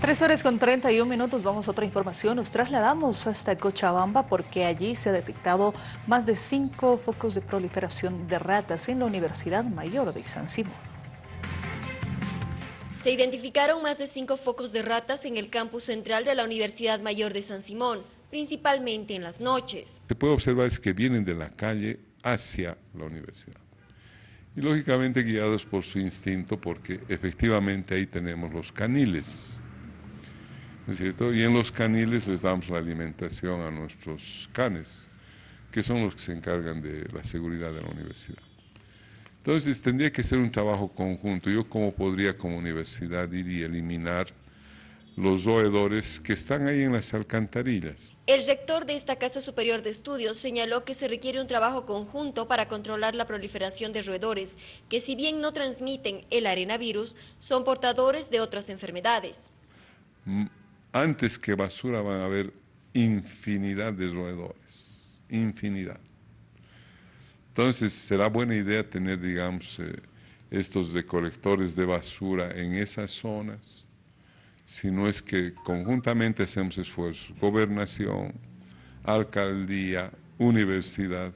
Tres horas con 31 minutos, vamos a otra información. Nos trasladamos hasta Cochabamba porque allí se ha detectado más de cinco focos de proliferación de ratas en la Universidad Mayor de San Simón. Se identificaron más de cinco focos de ratas en el campus central de la Universidad Mayor de San Simón, principalmente en las noches. Se puede observar es que vienen de la calle hacia la universidad. Y lógicamente guiados por su instinto porque efectivamente ahí tenemos los caniles y en los caniles les damos la alimentación a nuestros canes, que son los que se encargan de la seguridad de la universidad. Entonces tendría que ser un trabajo conjunto. Yo cómo podría como universidad ir y eliminar los roedores que están ahí en las alcantarillas. El rector de esta Casa Superior de Estudios señaló que se requiere un trabajo conjunto para controlar la proliferación de roedores, que si bien no transmiten el arenavirus, son portadores de otras enfermedades. Mm, antes que basura van a haber infinidad de roedores, infinidad. Entonces será buena idea tener, digamos, eh, estos recolectores de basura en esas zonas, si no es que conjuntamente hacemos esfuerzos, gobernación, alcaldía, universidad,